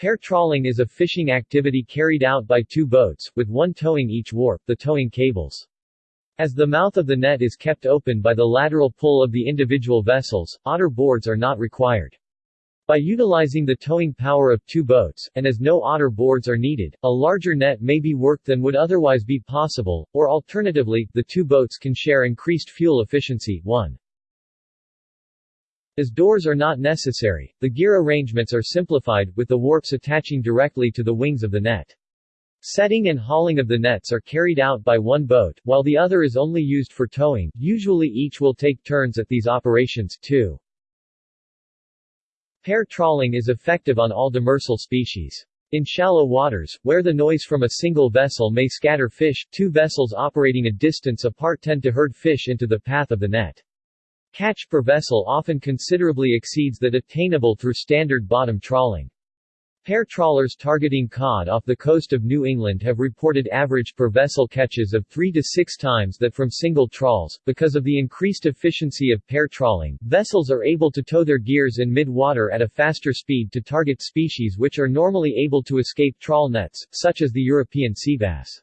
Pair trawling is a fishing activity carried out by two boats, with one towing each warp, the towing cables. As the mouth of the net is kept open by the lateral pull of the individual vessels, otter boards are not required. By utilizing the towing power of two boats, and as no otter boards are needed, a larger net may be worked than would otherwise be possible, or alternatively, the two boats can share increased fuel efficiency. 1. As doors are not necessary, the gear arrangements are simplified, with the warps attaching directly to the wings of the net. Setting and hauling of the nets are carried out by one boat, while the other is only used for towing, usually each will take turns at these operations. too. Pair trawling is effective on all demersal species. In shallow waters, where the noise from a single vessel may scatter fish, two vessels operating a distance apart tend to herd fish into the path of the net. Catch per vessel often considerably exceeds that attainable through standard bottom trawling. Pair trawlers targeting cod off the coast of New England have reported average per vessel catches of 3 to 6 times that from single trawls. Because of the increased efficiency of pair trawling, vessels are able to tow their gears in mid-water at a faster speed to target species which are normally able to escape trawl nets, such as the European sea bass.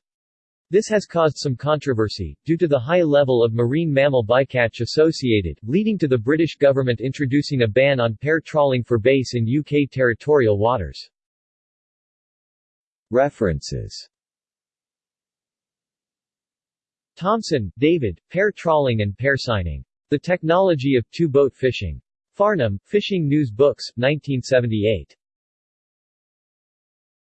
This has caused some controversy, due to the high level of marine mammal bycatch associated, leading to the British government introducing a ban on pair trawling for bass in UK territorial waters. References Thompson, David, Pair Trawling and Pair Seining. The Technology of Two-Boat Fishing. Farnham, Fishing News Books, 1978.